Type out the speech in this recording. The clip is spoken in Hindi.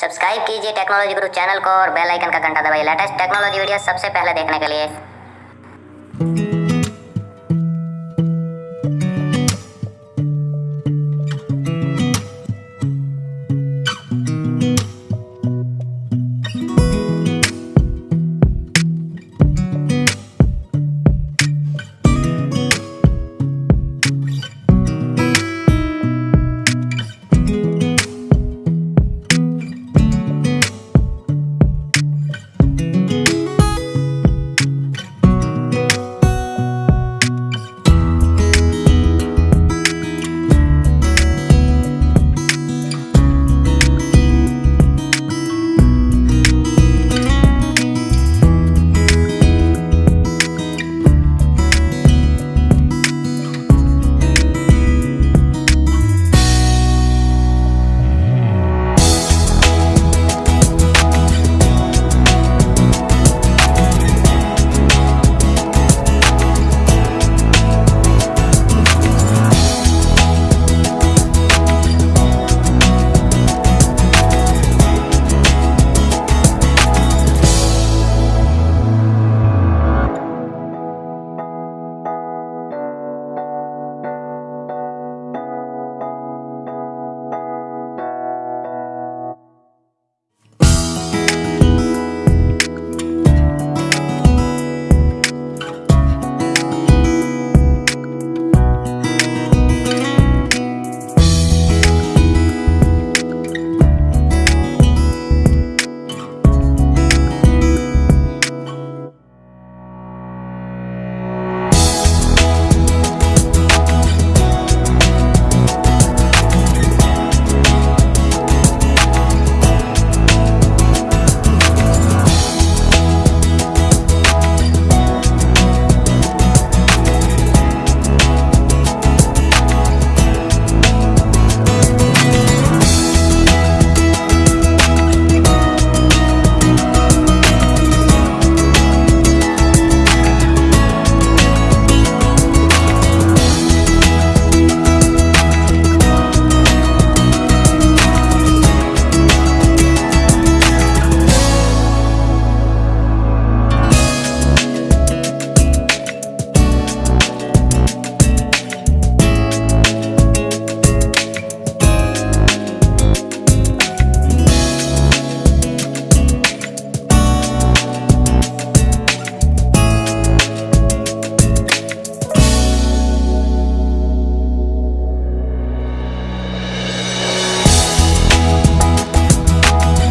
सब्सक्राइब कीजिए टेक्नोलॉजी गुरु चैनल को और बेल आइकन का घंटा दबाइए। लेटेस्ट टेक्नोलॉजी वीडियो सबसे पहले देखने के लिए।